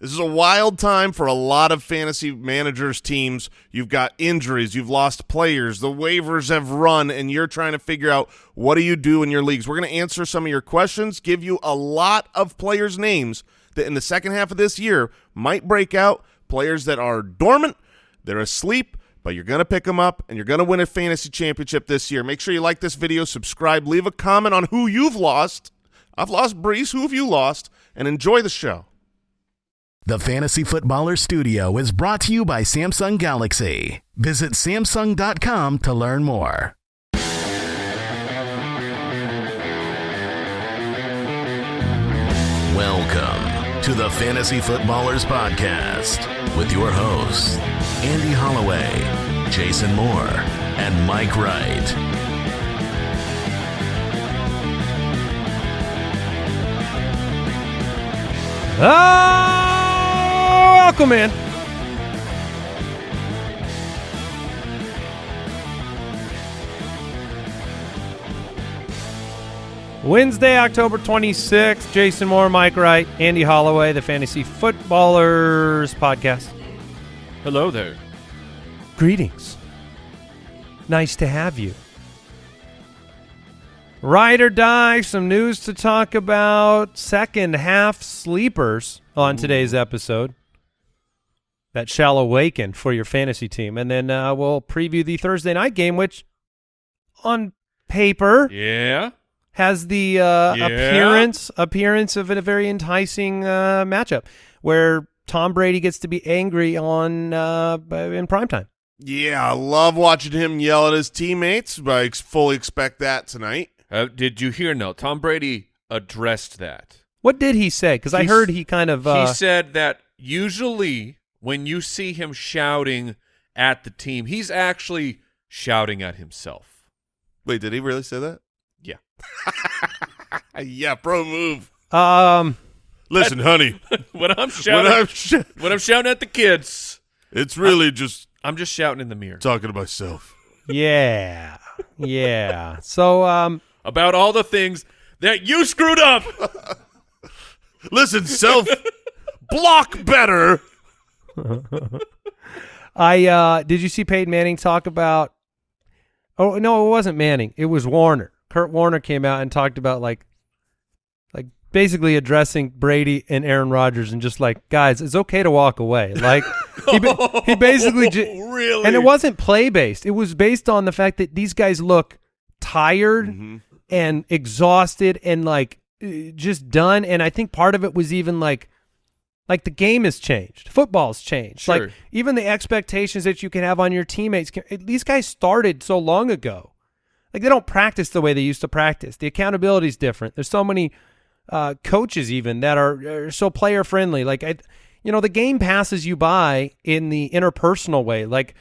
This is a wild time for a lot of fantasy managers' teams. You've got injuries, you've lost players, the waivers have run, and you're trying to figure out what do you do in your leagues. We're going to answer some of your questions, give you a lot of players' names that in the second half of this year might break out, players that are dormant, they're asleep, but you're going to pick them up, and you're going to win a fantasy championship this year. Make sure you like this video, subscribe, leave a comment on who you've lost. I've lost Breece. Who have you lost? And enjoy the show. The Fantasy Footballer Studio is brought to you by Samsung Galaxy. Visit Samsung.com to learn more. Welcome to the Fantasy Footballers Podcast with your hosts, Andy Holloway, Jason Moore, and Mike Wright. Ah! Oh, welcome in. Wednesday, October 26th. Jason Moore, Mike Wright, Andy Holloway, the Fantasy Footballers Podcast. Hello there. Greetings. Nice to have you. Ride or die, some news to talk about. Second half sleepers on today's episode that shall awaken for your fantasy team. And then uh, we'll preview the Thursday night game, which on paper Yeah. has the uh, Yeah. appearance appearance of a very enticing uh, matchup where Tom Brady gets to be angry on uh, in primetime. Yeah, I love watching him yell at his teammates, but I fully expect that tonight. Uh, did you hear? No, Tom Brady addressed that. What did he say? Because I heard he kind of uh, he said that usually when you see him shouting at the team, he's actually shouting at himself. Wait, did he really say that? Yeah. yeah, pro move. um Listen, honey, when I'm when shouting, I'm sh- when I'm shouting at the kids, it's really just I'm just shouting in the mirror talking to myself. yeah yeah. So um about all the things that you screwed up. Listen, self block better. I uh did you see Peyton Manning talk about Oh no, it wasn't Manning. It was Warner. Kurt Warner came out and talked about like like basically addressing Brady and Aaron Rodgers and just like, guys, it's okay to walk away. Like he, ba- he basically ju- really, and it wasn't play based. It was based on the fact that these guys look tired and exhausted and like uh, just done. And I think part of it was even like, like the game has changed. Football's changed. Sure. Like even the expectations that you can have on your teammates. Can, these guys started so long ago. Like they don't practice the way they used to practice. The accountability is different. There's so many uh, coaches even that are, are so player friendly. Like I, you know, the game passes you by in the interpersonal way. Like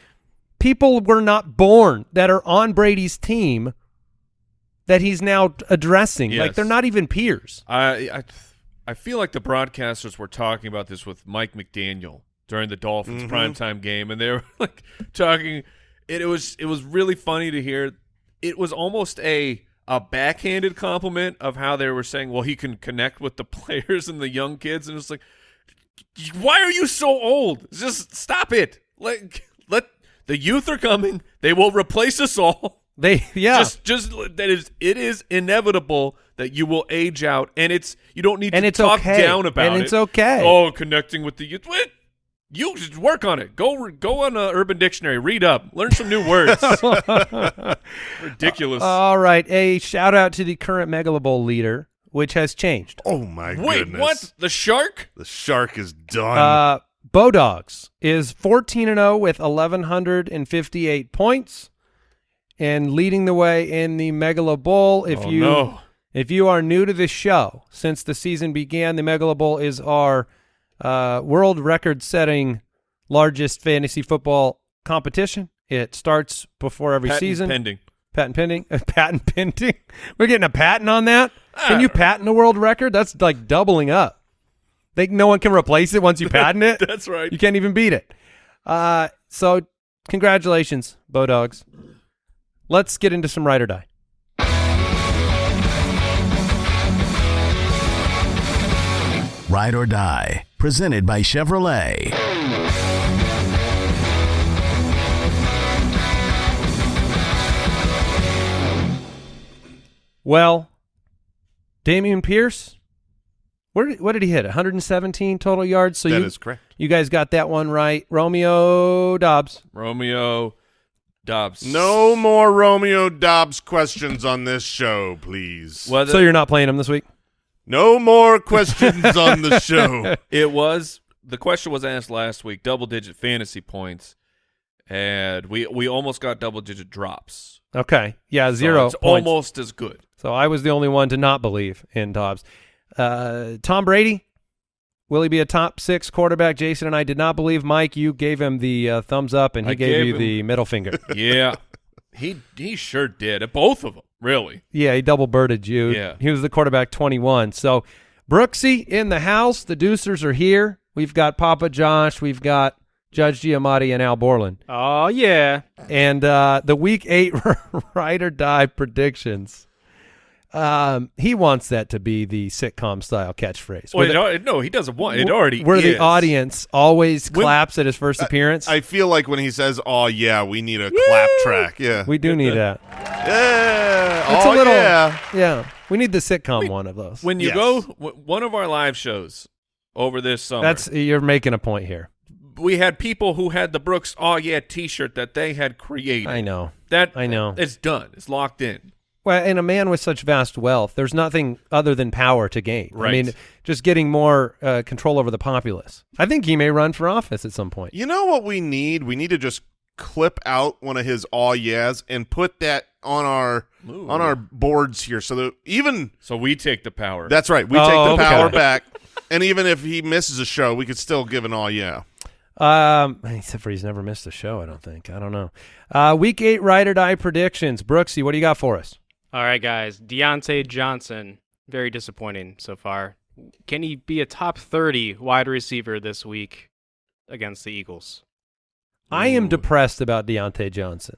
people were not born that are on Brady's team that he's now addressing. Like they're not even peers. I, I I feel like the broadcasters were talking about this with Mike McDaniel during the Dolphins mm-hmm. primetime game, and they were like talking. It, it was it was really funny to hear. It was almost a a backhanded compliment of how they were saying, "Well, he can connect with the players and the young kids," and it's like, why are you so old? Just stop it. Like let the youth are coming. They will replace us all. They yeah. Just just that is it is inevitable that you will age out and it's you don't need And to it's talk okay. down about And it. it's okay. Oh, connecting with the youth. What? You just work on it. Go go on a Urban Dictionary, read up, learn some new words. Ridiculous. All right. A shout out to the current Megalo Bowl leader, which has changed. Oh my god. Wait, goodness! what? The shark? The shark is done. Uh, Bodogs is 14 and 0 with 1158 points and leading the way in the Megalo Bowl. If Oh, you no. If you are new to this show, since the season began, the Megalo Bowl is our uh, world record setting largest fantasy football competition. It starts before every Patent season. pending. Patent pending. patent pending. We're getting a patent on that. Can Ah. you patent a world record? That's like doubling up. They no one can replace it once you patent it. That's right. You can't even beat it. Uh, so congratulations, Bodogs. Let's get into some ride or die. Ride or Die, presented by Chevrolet. Well, Dameon Pierce, where did, what did he hit? 117 total yards. So That you, is correct. You guys got that one right. Romeo Doubs. Romeo Doubs. No more Romeo Doubs questions on this show, please. Whether so you're not playing him this week? No more questions on the show. it was the question was asked last week, double digit fantasy points, and we we almost got double digit drops. Okay. Yeah, So zero it's points. almost as good. So I was the only one to not believe in Doubs. Uh, Tom Brady, will he be a top six quarterback? Jason and I did not believe. Mike, you gave him the uh, thumbs up, and he I gave, gave you him- the middle finger. Yeah, he he sure did. Both of them, really. yeah, he double birded you. Yeah. He was the quarterback 21. So Brooksy in the house. The Deucers are here. We've got Papa Josh. We've got Judge Giamatti and Al Borland. Oh yeah. and uh, the week eight ride or die predictions. Um, he wants that to be the sitcom style catchphrase. Well, where it the, no, he doesn't want it. Already where the audience always When- claps at his first appearance. I feel like when he says, "Oh yeah, we need a clap track." Yeah. we do need that. yeah. It's oh a little, yeah. yeah. We need the sitcom one of those. when you Yes. go w- one of our live shows over this summer. That's you're making a point here. we had people who had the Brooks "Oh Yeah" T-shirt that they had created. I know. that. I know. It's done. It's locked in. Well, and a man with such vast wealth, there's nothing other than power to gain. I mean, just getting more uh, control over the populace. I think he may run for office at some point. You know what we need? We need to just clip out one of his "Oh yeahs" and put that on our Ooh. on our boards here, so that even So we take the power. that's right, we Oh, take the okay. power back. And even if he misses a show, we could still give an "Oh yeah." Um, except for he's never missed a show. I don't think. I don't know. Uh, week eight ride or die predictions. Brooksy, what do you got for us? All right, guys. Diontae Johnson, very disappointing so far. Can he be a top 30 wide receiver this week against the Eagles? I am depressed about Diontae Johnson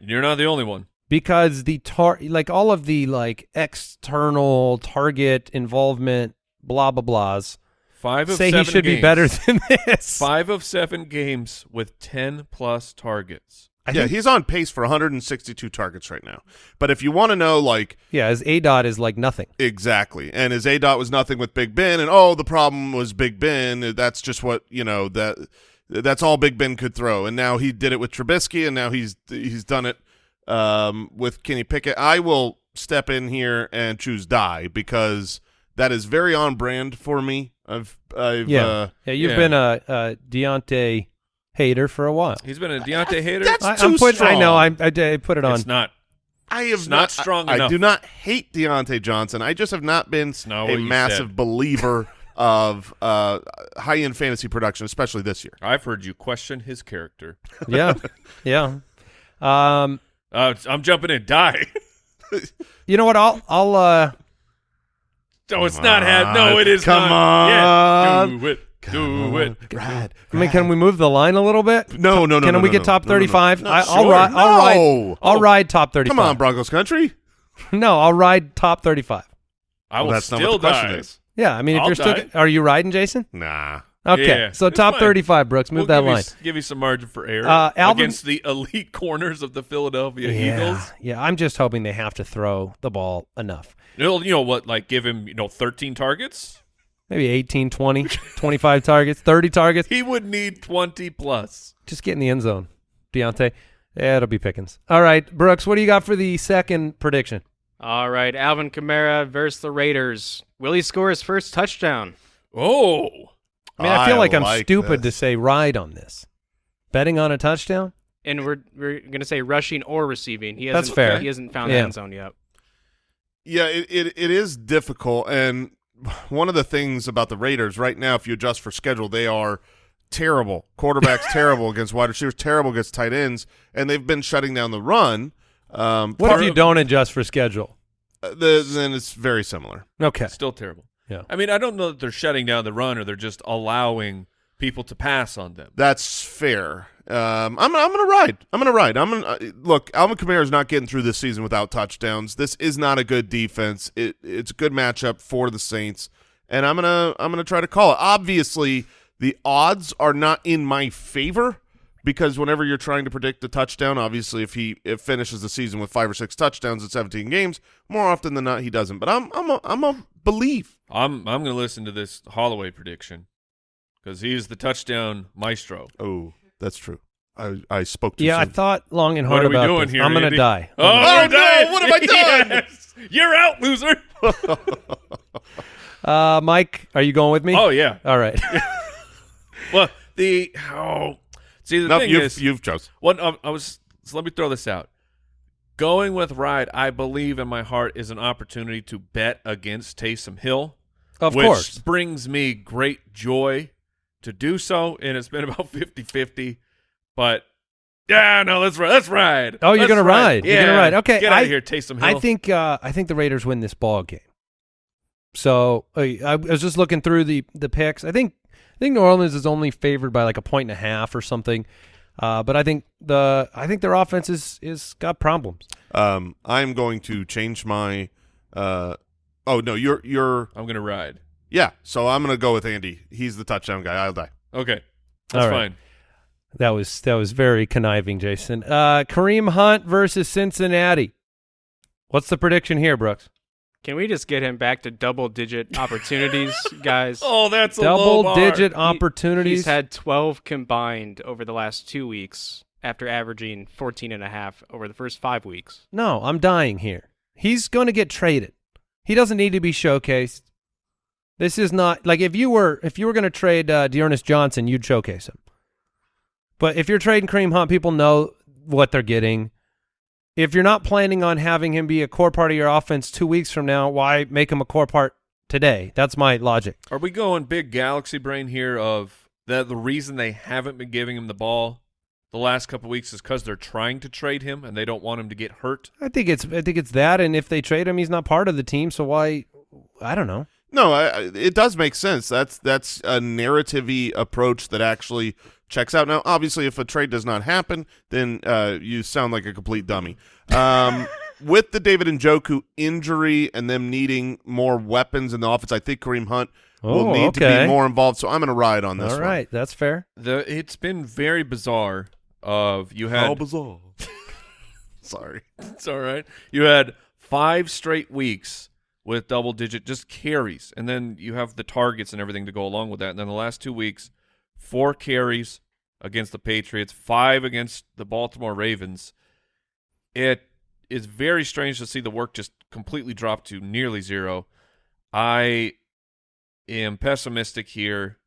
You're not the only one. because the tar like all of the like external target involvement, blah blah blahs, Five of say he seven should be better than this. Five of seven games with ten plus targets. I yeah, think- he's on pace for 162 targets right now. But if you want to know, like yeah, his A dot is like nothing. exactly, and his A dot was nothing with Big Ben, and oh, the problem was Big Ben. That's just what you know that that's all Big Ben could throw, and now he did it with Trubisky, and now he's he's done it um, with Kenny Pickett. I will step in here and choose die because that is very on brand for me. I've I've Yeah, uh, yeah. You've yeah. been a, a Diontae hater for a while. He's been a Diontae hater. that's I, too I'm put, I know. I. I, I put it on. it's not. I have It's not strong I, I do not hate Diontae Johnson. I just have not been not a massive said. believer of uh, high end fantasy production, especially this year. I've heard you question his character. yeah, yeah. Um, Uh, I'm jumping in. Die. you know what? I'll I'll uh No, it's not. Ha- no, it is Come not. Yeah. on. Do it. Do it. Rad. I mean, can we move the line a little bit? No, no, no. Can no, we no, get no. top No, no, no. thirty-five? No, I, I'll sure. ride. I'll ride. No. I'll Oh, ride top thirty-five. Come on, Broncos country. No, I'll ride top thirty-five. I Well, will that's not what the question die. is. Yeah, I mean, if I'll you're still, die. are you riding, Jason? Nah. Okay, Yeah, so top fine. thirty-five, Brooks. Move We'll that give you line. s- give you some margin for error Uh, Alvin- against the elite corners of the Philadelphia yeah, Eagles. yeah. I'm just hoping they have to throw the ball enough. You'll, you know what? Like give him you know 13 targets. Maybe 18, 20, 25 targets, 30 targets. He would need 20 plus. Just get in the end zone, Diontae. Yeah, it'll be Pickens. All right, Brooks, what do you got for the second prediction? All right, Alvin Kamara versus the Raiders. Will he score his first touchdown? Oh, I mean, I feel I like I'm like stupid to say ride on this. Betting on a touchdown? And we're we're gonna say rushing or receiving. He That's hasn't, fair. He hasn't found Yeah. the end zone yet. Yeah, it, it it is difficult, and one of the things about the Raiders right now, if you adjust for schedule, they are terrible. Quarterbacks terrible against wide receivers, terrible against tight ends, and they've been shutting down the run. Um, What if you of- don't adjust for schedule? uh, the, then it's very similar. Okay. still terrible. Yeah. I mean, I don't know that they're shutting down the run or they're just allowing people to pass on them. That's fair. Um, I'm I'm gonna ride. I'm gonna ride. I'm gonna uh, look. Alvin Kamara is not getting through this season without touchdowns. This is not a good defense. It it's a good matchup for the Saints, and I'm gonna I'm gonna try to call it. Obviously, the odds are not in my favor because whenever you're trying to predict a touchdown, obviously if he if finishes the season with five or six touchdowns in 17 games, more often than not he doesn't. But I'm I'm a, I'm a believe. I'm I'm going to listen to this Holloway prediction because he's the touchdown maestro. Oh, that's true. I I spoke too Yeah, I thought long and What hard are we about doing this. here, I'm gonna Andy? die. Oh, Oh, no, what have I done? Yes. You're out, loser. Uh, Mike, are you going with me? oh yeah. all right. Well, the oh, see the no, thing you've is, you've chose. What um, I was. So let me throw this out. Going with Ride, I believe in my heart, is an opportunity to bet against Taysom Hill. of which course. brings me great joy to do so, and it's been about 50-50. But yeah, no, let's ride. Let's ride. Oh, you're Let's gonna ride. You're gonna Yeah. ride. Okay, get out I- of here, Taysom Hill. I think uh, I think the Raiders win this ball game. So uh, I was just looking through the the picks. I think I think New Orleans is only favored by like a point and a half or something. Uh, but I think the I think their offense is is got problems. Um, I'm going to change my. Uh, oh no, you're you're I'm gonna ride. Yeah. So I'm gonna go with Andy. He's the touchdown guy. I'll die. Okay, that's All right. fine. That was that was very conniving, Jason. Uh, Kareem Hunt versus Cincinnati. What's the prediction here, Brooks? Can we just get him back to double digit opportunities, guys? Oh, that's a low Double bar. digit He- opportunities. He's had 12 combined over the last two weeks after averaging 14 and a half over the first five weeks. No, I'm dying here. He's going to get traded. He doesn't need to be showcased. This is not like if you were if you were going to trade uh, Dearness Johnson, you'd showcase him. But if you're trading Kareem Hunt, people know what they're getting. If you're not planning on having him be a core part of your offense two weeks from now, why make him a core part today? That's my logic. Are we going big galaxy brain here? Of that the reason they haven't been giving him the ball the last couple weeks is because they're trying to trade him and they don't want him to get hurt. I think it's I think it's that, and if they trade him, he's not part of the team. So why? I don't know. No, I, I, it does make sense. That's that's a narrative approach that actually checks out. Now, obviously, if a trade does not happen, then uh, you sound like a complete dummy. Um, with the David and Njoku injury and them needing more weapons in the offense, I think Kareem Hunt will Oh, need to be more involved. So I'm going to ride on this. All right, that's fair. The it's been very bizarre. Of you had all bizarre. Sorry. It's all right. You had five straight weeks with double digit just carries, and then you have the targets and everything to go along with that. And then the last two weeks, four carries against the Patriots, five against the Baltimore Ravens. It is very strange to see the work just completely drop to nearly zero. I am pessimistic here.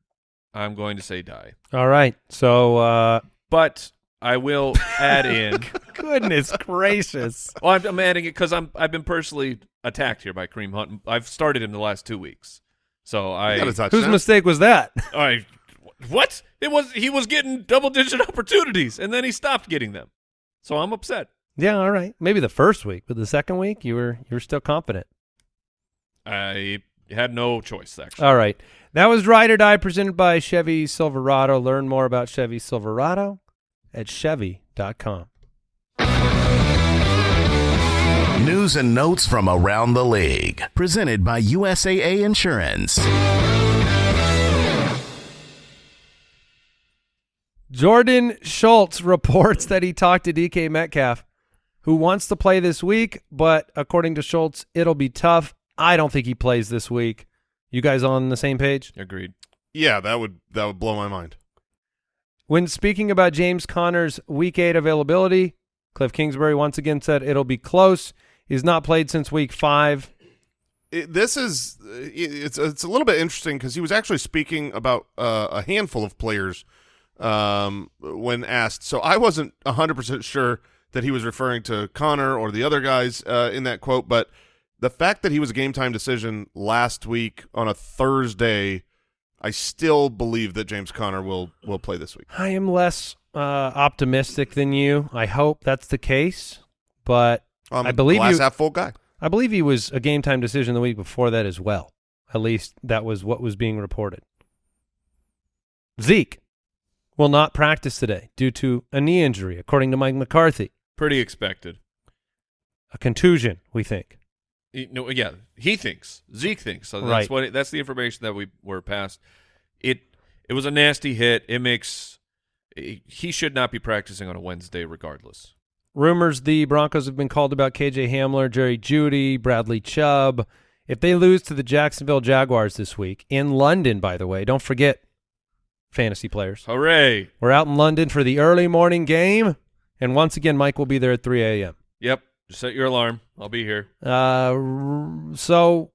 I'm going to say die. All right. So, uh, But I will add in. goodness gracious. Well, I'm, I'm adding it because I'm I've been personally attacked here by Kareem Hunt. I've started him the last two weeks, so I Got a touchdown. Whose mistake was that? I what it was he was getting double digit opportunities and then he stopped getting them, so I'm upset. yeah, all right. Maybe the first week, but the second week you were you were still confident. I had no choice actually. All right. That was Ride or Die presented by Chevy Silverado. Learn more about Chevy Silverado at Chevy.com. News and notes from around the league. Presented by USAA Insurance. Jordan Schultz reports that he talked to DK Metcalf, who wants to play this week, but according to Schultz, it'll be tough. I don't think he plays this week. You guys on the same page? Agreed. Yeah, that would that would blow my mind. When speaking about James Conner's Week 8 availability, Cliff Kingsbury once again said it'll be close. He's not played since Week 5. It, this is it's it's a little bit interesting because he was actually speaking about uh, a handful of players um, when asked. So I wasn't hundred percent sure that he was referring to Conner or the other guys uh, in that quote, but the fact that he was a game time decision last week on a Thursday, I still believe that James Conner will will play this week. I am less uh, optimistic than you. I hope that's the case, but I'm I a believe glass you- half full guy. I believe he was a game time decision the week before that as well. At least that was what was being reported. Zeke will not practice today due to a knee injury, according to Mike McCarthy. Pretty expected. A contusion, we think. You know, yeah, he thinks Zeke thinks. So that's Right. what that's the information that we were passed. It it was a nasty hit. It makes he should not be practicing on a Wednesday regardless. Rumors the Broncos have been called about KJ Hamler, Jerry Jeudy, Bradley Chubb. If they lose to the Jacksonville Jaguars this week in London, by the way, don't forget fantasy players. Hooray! We're out in London for the early morning game, and once again, Mike will be there at 3 a.m. Yep, just set your alarm. I'll be here. Uh, so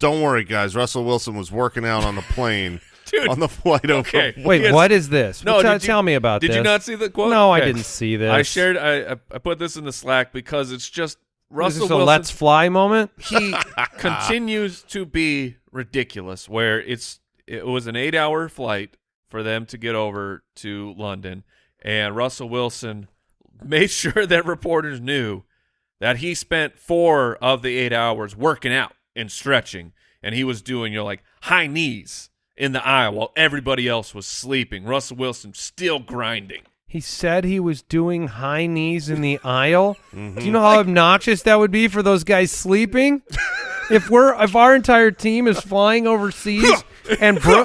Don't worry, guys. Russell Wilson was working out on the plane Dude, on the flight over. okay. wait, Yes. what is this? No, What- you- tell me about Did this. you not see the quote? No, I didn't see this. I shared. I I- I put this in the Slack because it's just Is Russell this a Wilson. let's fly moment? he continues to be ridiculous. Where it's it was an eight hour flight for them to get over to London, and Russell Wilson made sure that reporters knew that he spent four of the eight hours working out and stretching, and he was doing you know like high knees in the aisle while everybody else was sleeping. Russell Wilson still grinding. He said he was doing high knees in the aisle. Mm-hmm. Do you know how obnoxious that would be for those guys sleeping? if we're if our entire team is flying overseas and Bro-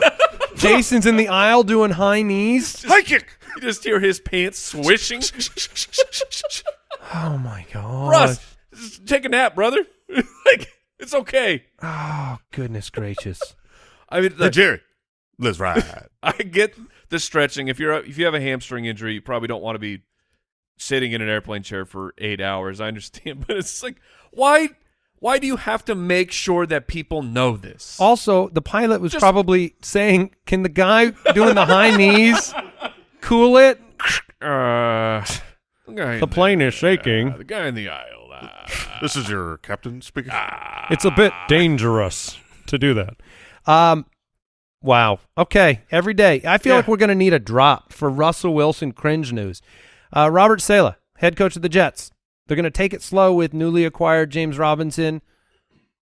Jason's in the aisle doing high knees. High kick. You just hear his pants swishing. Oh my god. Russ, take a nap, brother. like it's okay. Oh goodness gracious. I mean, Hey, Jerry, let's ride. I get the stretching. If you're if you have a hamstring injury, you probably don't want to be sitting in an airplane chair for eight hours. I understand, but it's like why why do you have to make sure that people know this? Also, the pilot was Just- probably saying, "Can the guy doing the high knees cool it?" Uh, the, The plane is shaking. uh, the guy in the aisle. Uh, this is your captain speaking. It's a bit dangerous to do that. Um, wow. Okay. Every day, I feel Yeah. like we're going to need a drop for Russell Wilson cringe news. Uh, Robert Saleh, head coach of the Jets. They're going to take it slow with newly acquired James Robinson.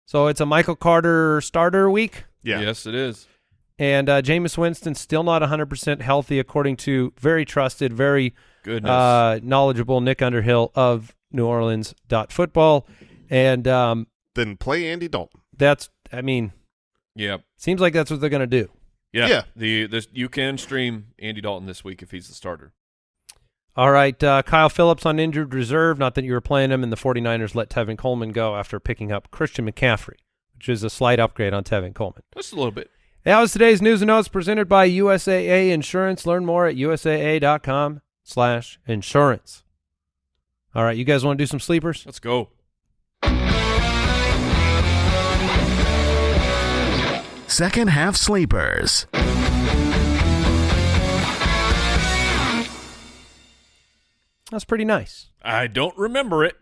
So it's a Michael Carter starter week, yeah. Yes, it is. and uh, Jameis Winston still not 100% healthy, according to very trusted, very Goodness. uh, knowledgeable Nick Underhill of New Orleans dot football, and um, Then play Andy Dalton. that's I mean yeah. seems like that's what they're going to do. Yeah. Yeah. The this you can stream Andy Dalton this week if he's the starter. All right, uh, Kyle Philips on injured reserve. Not that you were playing him, and the 49ers let Tevin Coleman go after picking up Christian McCaffrey, which is a slight upgrade on Tevin Coleman. Just a little bit. That was today's news and notes presented by USAA Insurance. Learn more at usaa.com slash insurance. All right, you guys want to do some sleepers? Let's go. Second half sleepers. That's pretty nice. I don't remember it.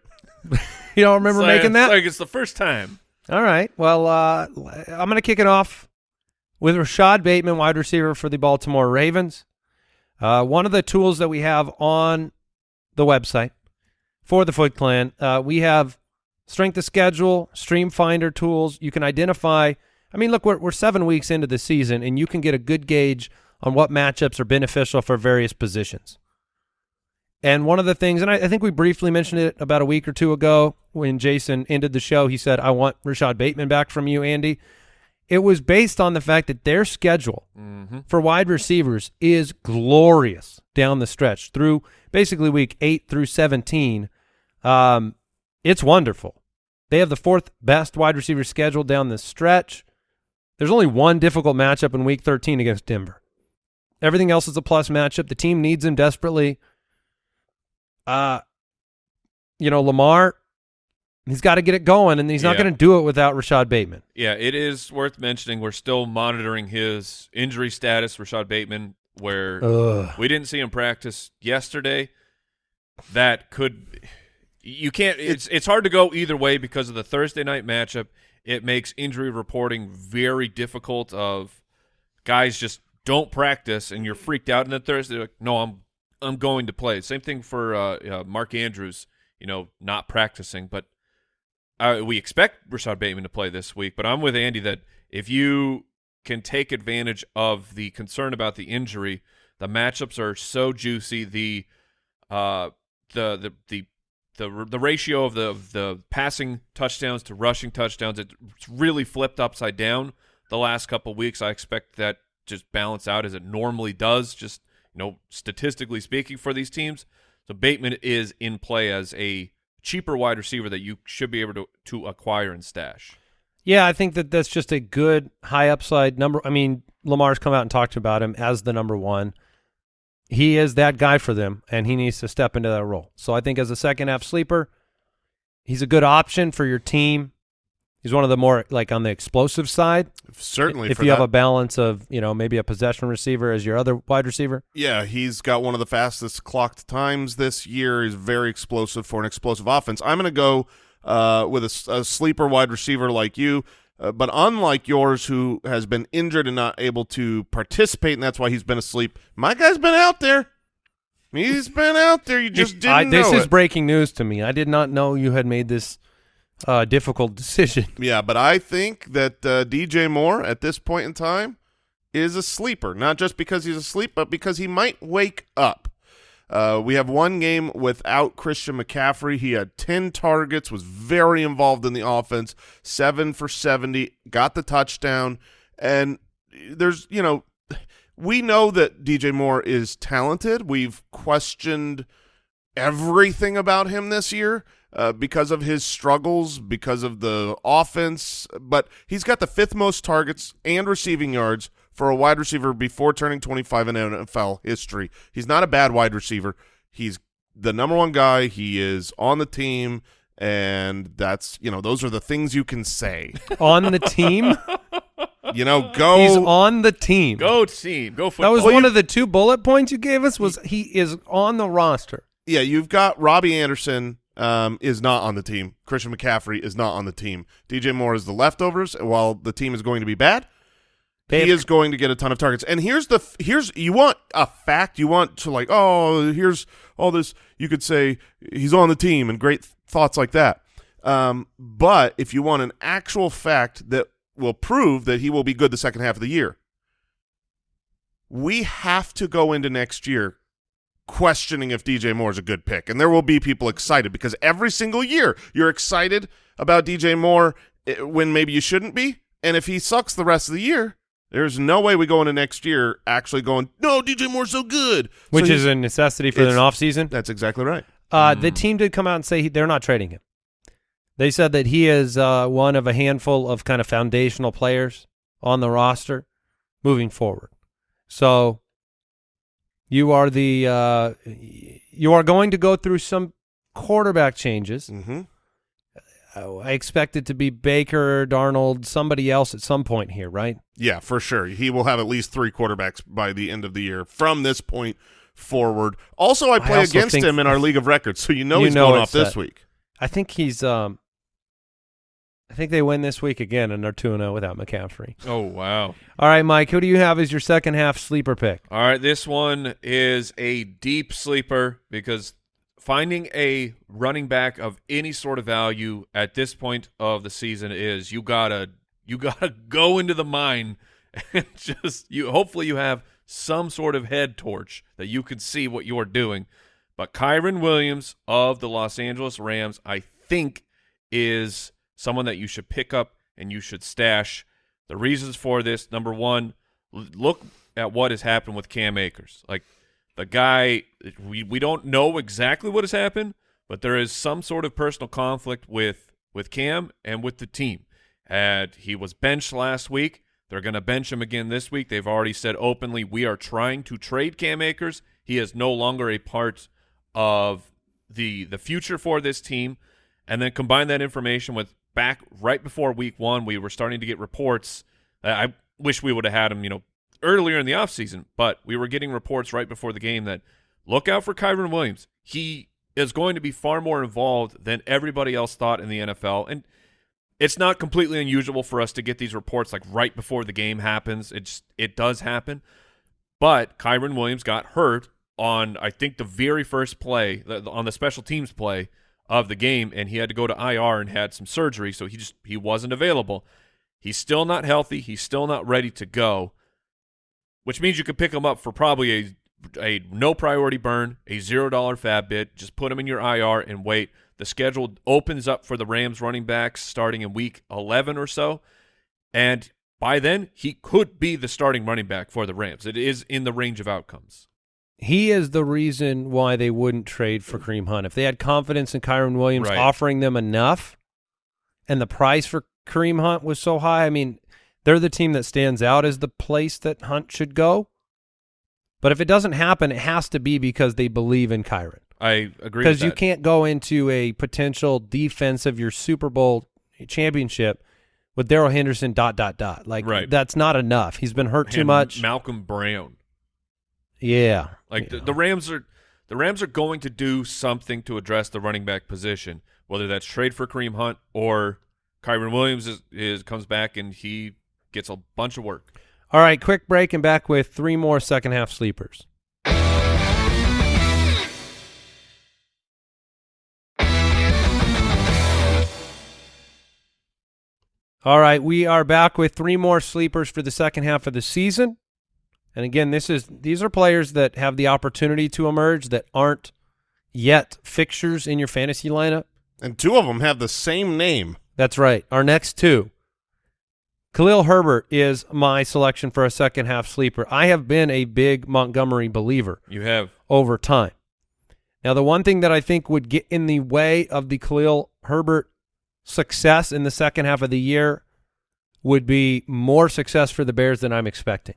You don't remember It's like- making that? It's like it's the first time. All right. Well, uh, I'm going to kick it off with Rashad Bateman, wide receiver for the Baltimore Ravens. Uh, one of the tools that we have on the website for the Foot Clan, uh, we have strength of schedule, stream finder tools. You can identify. I mean, look, we're, we're seven weeks into the season, and you can get a good gauge on what matchups are beneficial for various positions. And one of the things, and I, I think we briefly mentioned it about a week or two ago when Jason ended the show, he said, I want Rashad Bateman back from you, Andy. It was based on the fact that their schedule Mm-hmm. for wide receivers is glorious down the stretch through basically week 8 through 17. Um, it's wonderful. They have the fourth best wide receiver schedule down the stretch. There's only one difficult matchup in week 13 against Denver. Everything else is a plus matchup. The team needs him desperately. Uh, you know, Lamar, he's got to get it going, and he's not going to do it without Rashad Bateman. Yeah, it is worth mentioning. We're still monitoring his injury status, Rashad Bateman, where Ugh. we didn't see him practice yesterday. That could you can't. It's it's hard to go either way because of the Thursday night matchup. It makes injury reporting very difficult. Of guys just don't practice and you're freaked out, and then Thursday, like, no, I'm I'm going to play. Same thing for uh, uh, Mark Andrews. You know, not practicing, but uh, we expect Rashad Bateman to play this week, but I'm with Andy that if you can take advantage of the concern about the injury, the matchups are so juicy. The uh, the the the the the ratio of the of the passing touchdowns to rushing touchdowns it's really flipped upside down the last couple weeks. I expect that just balance out as it normally does, just you know, statistically speaking for these teams. So Bateman is in play as a cheaper wide receiver that you should be able to to acquire and stash. Yeah, I think that that's just a good high upside number. I mean, Lamar's come out and talked about him as the number one. He is that guy for them, and he needs to step into that role. So I think as a second half sleeper, he's a good option for your team. He's one of the more like on the explosive side. Certainly, if you have a balance of you know maybe a possession receiver as your other wide receiver. Yeah, he's got one of the fastest clocked times this year. He's very explosive for an explosive offense. I'm going to go uh, with a sleeper wide receiver like you, uh, but unlike yours, who has been injured and not able to participate, and that's why he's been asleep. My guy's been out there. He's been out there. You just didn't I, this is it. breaking news to me. I did not know you had made this uh, difficult decision. Yeah, but I think that uh, DJ Moore at this point in time is a sleeper, not just because he's asleep, but because he might wake up. Uh, we have one game without Christian McCaffrey. He had 10 targets, was very involved in the offense, 7 for 70, got the touchdown. And there's, you know, we know that DJ Moore is talented. We've questioned everything about him this year uh, because of his struggles, because of the offense. But he's got the fifth most targets and receiving yards for a wide receiver before turning 25 in NFL history. He's not a bad wide receiver. He's the number one guy. He is on the team. And that's, you know, those are the things you can say. on the team. You know, go. He's on the team. Go team, go That football. was one of the two bullet points you gave us. Was he is on the roster? yeah, you've got Robbie Anderson um, is not on the team. Christian McCaffrey is not on the team. DJ Moore is the leftovers. While the team is going to be bad, He is going to get a ton of targets. And here's the here's you want a fact. You want to like oh here's all this. You could say he's on the team and great thoughts like that. Um, but if you want an actual fact that will prove that he will be good the second half of the year, we have to go into next year questioning if DJ Moore is a good pick. And there will be people excited because every single year you're excited about DJ Moore eh, when maybe you shouldn't be. And if he sucks the rest of the year, there's no way we go into next year actually going, no, DJ Moore's so good. which So is a necessity for it's- an offseason. That's exactly right. Uh, The team did come out and say he, they're not trading him. They said that he is uh, one of a handful of kind of foundational players on the roster moving forward. So you are the uh, you are going to go through some quarterback changes. Mm-hmm. Uh, I expect it to be Baker, Darnold, somebody else at some point here, right? Yeah, for sure. He will have at least three quarterbacks by the end of the year from this point forward. Also, I I play also against him in our league of records, so you know You he's know going off this set. week. I think he's. Um, I think they win this week again, and they're two and zero without McCaffrey. Oh wow! All right, Mike, who do you have as your second half sleeper pick? All right, this one is a deep sleeper because finding a running back of any sort of value at this point of the season is you gotta you gotta go into the mine and just you. Hopefully, you have some sort of head torch that you can see what you're doing. But Kyren Williams of the Los Angeles Rams, I think, is someone that you should pick up and you should stash. The reasons for this: number one, look at what has happened with Cam Akers. Like the guy, we we don't know exactly what has happened, but there is some sort of personal conflict with with Cam and with the team. And he was benched last week. They're going to bench him again this week. They've already said openly, we are trying to trade Cam Akers. He is no longer a part of the the future for this team. And then combine that information with back right before week one, we were starting to get reports. I wish we would have had him, you know, earlier in the offseason, but we were getting reports right before the game that look out for Kyren Williams. He is going to be far more involved than everybody else thought in the NFL. And it's not completely unusual for us to get these reports like right before the game happens. It's it does happen. But Kyren Williams got hurt on I think the very first play on the special teams play of the game and he had to go to IR and had some surgery so he just he wasn't available. He's still not healthy, he's still not ready to go. Which means you could pick them up for probably a a no priority burn, a $0 FAAB bit, just put them in your IR and wait. The schedule opens up for the Rams running backs starting in week 11 or so. And by then, he could be the starting running back for the Rams. It is in the range of outcomes. He is the reason why they wouldn't trade for Kareem Hunt. If they had confidence in Kyren Williams Right. offering them enough and the price for Kareem Hunt was so high, I mean, they're the team that stands out as the place that Hunt should go. But if it doesn't happen, it has to be because they believe in Kyren. I agree Because you can't go into a potential defense of your Super Bowl championship with Darrell Henderson dot dot dot. Like Right. that's not enough. He's been hurt too much. Malcolm Brown. yeah. Like the, the Rams are the Rams are going to do something to address the running back position, whether that's trade for Kareem Hunt or Kyren Williams is, is comes back and he gets a bunch of work. All right, quick break and back with three more second half sleepers. All right, we are back with three more sleepers for the second half of the season. And again, this is these are players that have the opportunity to emerge that aren't yet fixtures in your fantasy lineup. And two of them have the same name. That's right. Our next two. Khalil Herbert is my selection for a second half sleeper. I have been a big Montgomery believer You have over time. Now, the one thing that I think would get in the way of the Khalil Herbert success in the second half of the year would be more success for the Bears than I'm expecting.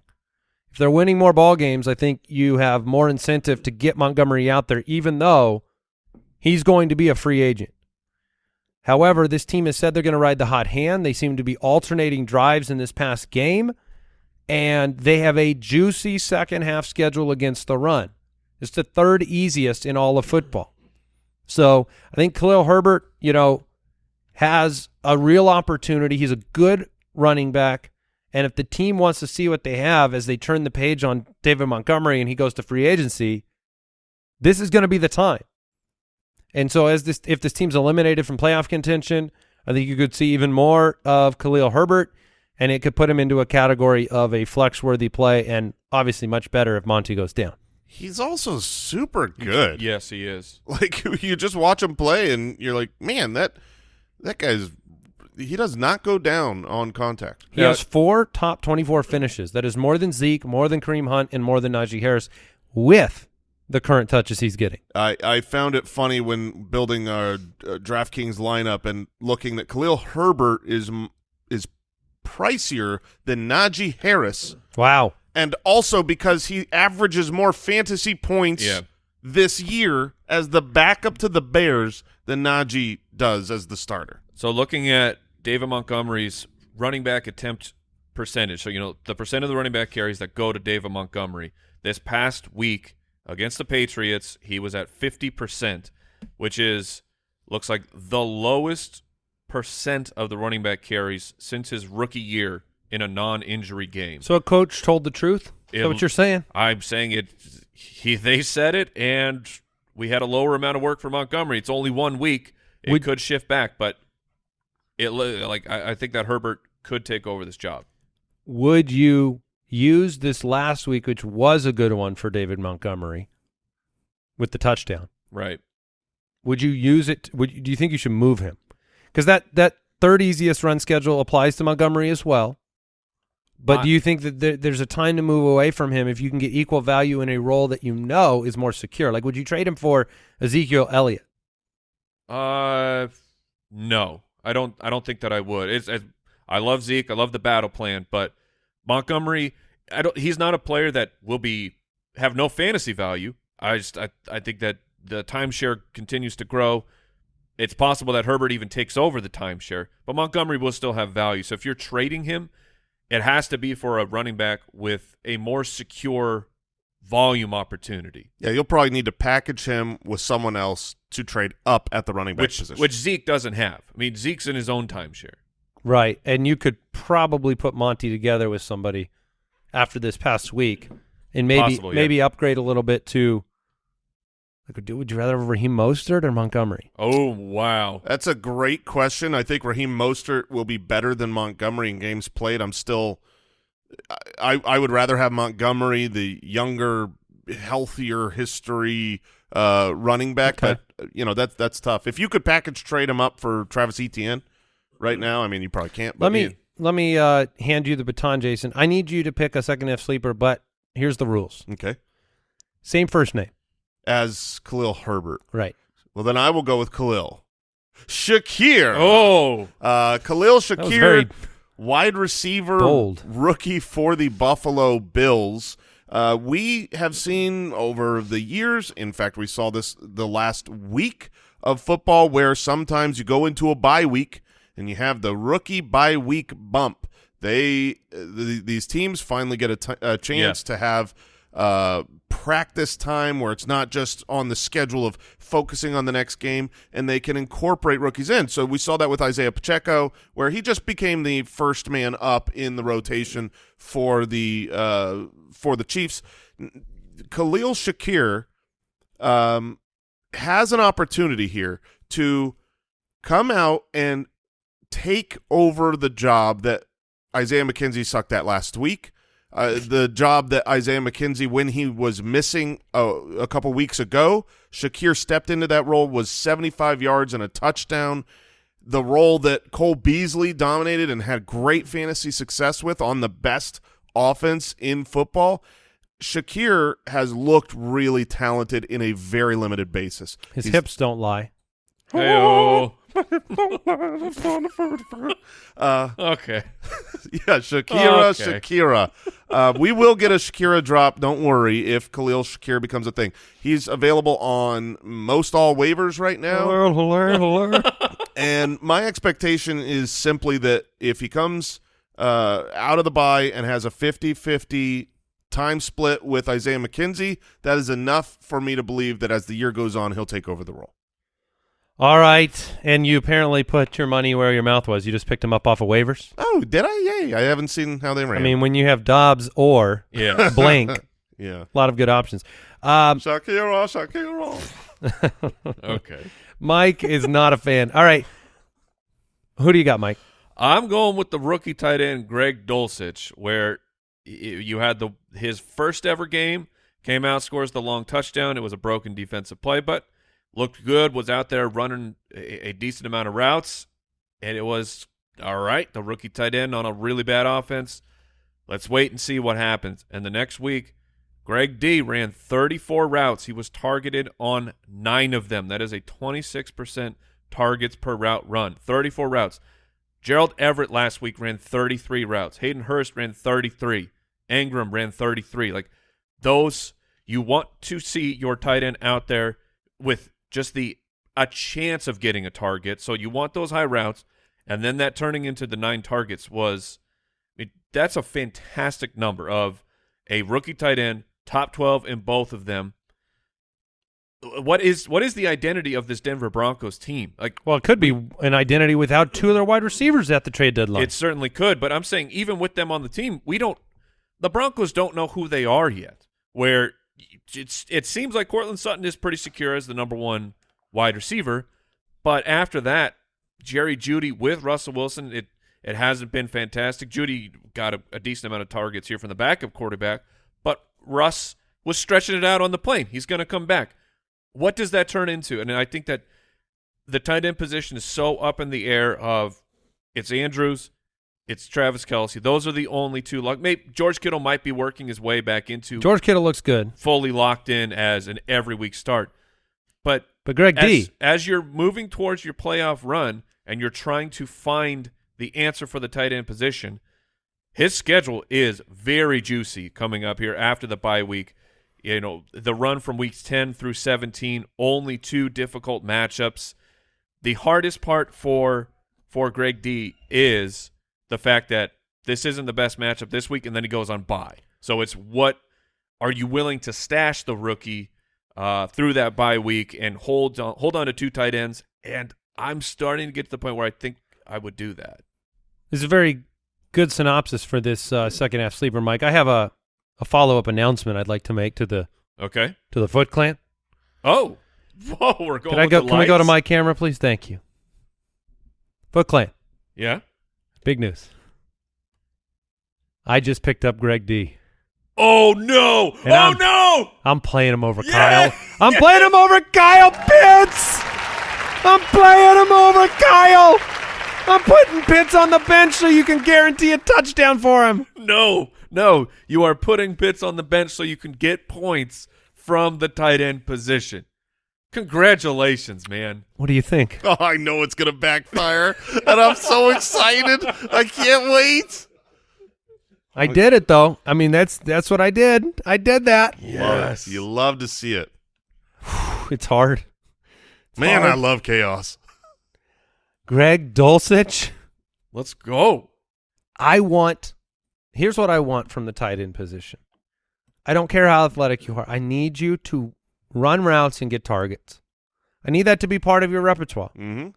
If they're winning more ball games, I think you have more incentive to get Montgomery out there, even though he's going to be a free agent. However, this team has said they're going to ride the hot hand. They seem to be alternating drives in this past game, and they have a juicy second half schedule against the run. It's the third easiest in all of football. So I think Khalil Herbert, you know, has a real opportunity. He's a good running back. And if the team wants to see what they have as they turn the page on David Montgomery and he goes to free agency, this is going to be the time. And so as this if this team's eliminated from playoff contention, I think you could see even more of Khalil Herbert and it could put him into a category of a flex worthy play and obviously much better if Monty goes down. He's also super good. Yes, he is. Like you just watch him play, and you're like, man, that that guy's he does not go down on contact. He Yeah. has four top 24 finishes. That is more than Zeke, more than Kareem Hunt, and more than Najee Harris with the current touches he's getting. I, I found it funny when building our uh, DraftKings lineup and looking that Khalil Herbert is is pricier than Najee Harris, Wow. and also because he averages more fantasy points Yeah. this year as the backup to the Bears than Najee does as the starter. So looking at David Montgomery's running back attempt percentage, so you know the percent of the running back carries that go to David Montgomery. This past week against the Patriots, he was at fifty percent, which is looks like the lowest percent of the running back carries since his rookie year in a non-injury game. So a coach told the truth? Is that It- what you're saying? I'm saying it. He they said it, and we had a lower amount of work for Montgomery. It's only one week. It Would- could shift back, but it like I, I think that Herbert could take over this job. Would you use this last week, which was a good one for David Montgomery, with the touchdown? Right. Would you use it? Would you, do you think you should move him? Because that that third easiest run schedule applies to Montgomery as well. But I- do you think that there, there's a time to move away from him if you can get equal value in a role that you know is more secure? Like, would you trade him for Ezekiel Elliott? Uh, no, I don't. I don't think that I would. It's, it's I love Zeke. I love the battle plan, but Montgomery, I don't. He's not a player that will be have no fantasy value. I just I I think that the timeshare continues to grow. It's possible that Herbert even takes over the timeshare, but Montgomery will still have value. So if you're trading him, it has to be for a running back with a more secure volume opportunity, Yeah, you'll probably need to package him with someone else to trade up at the running back which position. which Zeke doesn't have. I mean, Zeke's in his own timeshare. Right. And you could probably put Monty together with somebody after this past week and maybe Possible, yeah. maybe upgrade a little bit to like do would you rather have Raheem Mostert or Montgomery? Oh wow! That's a great question. I think Raheem Mostert will be better than Montgomery in games played. I'm still, I I would rather have Montgomery, the younger, healthier history, uh, running back, Okay. but you know that's that's tough. If you could package trade him up for Travis Etienne right now, I mean you probably can't. But Let me you- let me uh, hand you the baton, Jason. I need you to pick a second half sleeper, but here's the rules: okay same first name, as Khalil Herbert. right? Well, then I will go with Khalil Shakir. Oh, Uh, Khalil Shakir, very wide receiver, bold. rookie for the Buffalo Bills. Uh, we have seen over the years, in fact, we saw this the last week of football where sometimes you go into a bye week and you have the rookie bye week bump. They uh, th- these teams finally get a, t- a chance to have uh, practice time where it's not just on the schedule of focusing on the next game, and they can incorporate rookies in. So we saw that with Isaiah Pacheco, where he just became the first man up in the rotation for the uh, for the Chiefs. Khalil Shakir um, has an opportunity here to come out and take over the job that Isaiah McKenzie sucked at last week. Uh, the job that Isaiah McKenzie, when he was missing uh, a couple weeks ago, Shakir stepped into that role, was 75 yards and a touchdown. The role that Cole Beasley dominated and had great fantasy success with on the best offense in football. Shakir has looked really talented in a very limited basis. His He's- hips don't lie. Hey-oh. Uh, okay. Yeah, Shakira, Okay. Shakira. Uh, we will get a Shakira drop. Don't worry if Khalil Shakir becomes a thing. He's available on most all waivers right now. And my expectation is simply that if he comes uh, out of the bye and has a 50-50 time split with Isaiah McKenzie, that is enough for me to believe that as the year goes on, he'll take over the role. All right, and you apparently put your money where your mouth was. You just picked him up off of waivers. Oh, did I? Yay. I haven't seen how they ran. I mean, when you have Doubs or Yeah. blank, yeah. a lot of good options. Um, Shakira, Shakira. okay. Mike is not a fan. All right, who do you got, Mike? I'm going with the rookie tight end Greg Dulcich, where you had the his first ever game, came out, scores the long touchdown. It was a broken defensive play, but looked good. Was out there running a, a decent amount of routes, and it was all right. The rookie tight end on a really bad offense. Let's wait and see what happens. And the next week, Greg D ran 34 routes. He was targeted on nine of them. That is a 26% targets per route run. 34 routes. Gerald Everett last week ran 33 routes. Hayden Hurst ran 33. Ingram ran 33. Like those, you want to see your tight end out there with just the a chance of getting a target. So you want those high routes, and then that turning into the nine targets was, I mean, that's a fantastic number of a rookie tight end, top 12 in both of them. What is what is the identity of this Denver Broncos team? Like Well, it could be an identity without two of their wide receivers at the trade deadline. It certainly could, but I'm saying even with them on the team, we don't. The Broncos don't know who they are yet. Where it's it seems like Courtland Sutton is pretty secure as the number one wide receiver, but after that, Jerry Jeudy with Russell Wilson, it it hasn't been fantastic. Jeudy got a, a decent amount of targets here from the backup quarterback, but Russ was stretching it out on the plane. He's going to come back. What does that turn into? And I think that the tight end position is so up in the air of it's Andrews, it's Travis Kelce. Those are the only two. Like maybe George Kittle might be working his way back into George Kittle looks good, fully locked in as an every week start. But but Greg as, D. as you're moving towards your playoff run and you're trying to find the answer for the tight end position, his schedule is very juicy coming up here after the bye week. You know, the run from weeks 10 through 17, only two difficult matchups. The hardest part for for Greg D is the fact that this isn't the best matchup this week and then he goes on bye. So it's what are you willing to stash the rookie uh, through that bye week and hold on, hold on to two tight ends. And I'm starting to get to the point where I think I would do that. This is a very good synopsis for this uh, second half sleeper, Mike. I have a, a follow up announcement I'd like to make to the Okay. to the Foot Clan. Oh, whoa, we're going. Can I go? the Can we go to my camera, please? Thank you. Foot Clan, Yeah. Big news. I just picked up Greg D. Oh no! And oh I'm- no! I'm playing him over Yeah! Kyle. I'm playing him over Kyle Pitts. I'm playing him over Kyle. I'm putting Pitts on the bench so you can guarantee a touchdown for him. No, no. You are putting Pitts on the bench so you can get points from the tight end position. Congratulations, man. What do you think? Oh, I know it's gonna backfire, and I'm so excited. I can't wait. I did it though. I mean, that's that's what I did. I did that. Yes, you love to see it, It's hard. man. hard. I love chaos. Greg Dulcich. Let's go. I want. Here's what I want from the tight end position. I don't care how athletic you are. I need you to run routes and get targets. I need that to be part of your repertoire. Mm-hmm.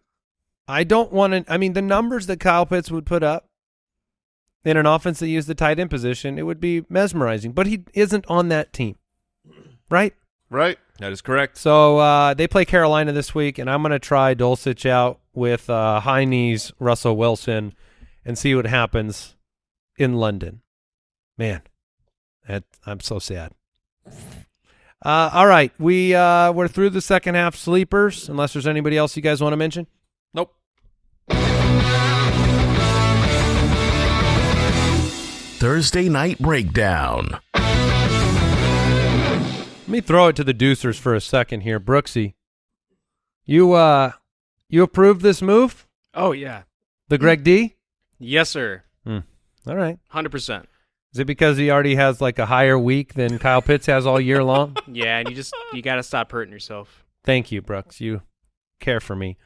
I don't want to. I mean, the numbers that Kyle Pitts would put up in an offense that used the tight end position, it would be mesmerizing. But he isn't on that team, right? Right? That is correct. So uh, they play Carolina this week, and I'm going to try Dulcich out with uh, high knees Russell Wilson and see what happens in London. Man, that I'm so sad. Uh, all right, we uh, we're through the second half sleepers. Unless there's anybody else you guys want to mention. Nope. Thursday Night Breakdown. Let me throw it to the deucers for a second here, Brooksy. You uh, you approve this move, Oh yeah. the Greg D? Yes, sir. All right. Hundred percent. Is it because he already has like a higher week than Kyle Pitts has all year long? Yeah, and you just you gotta stop hurting yourself. Thank you, Brooks. You care for me.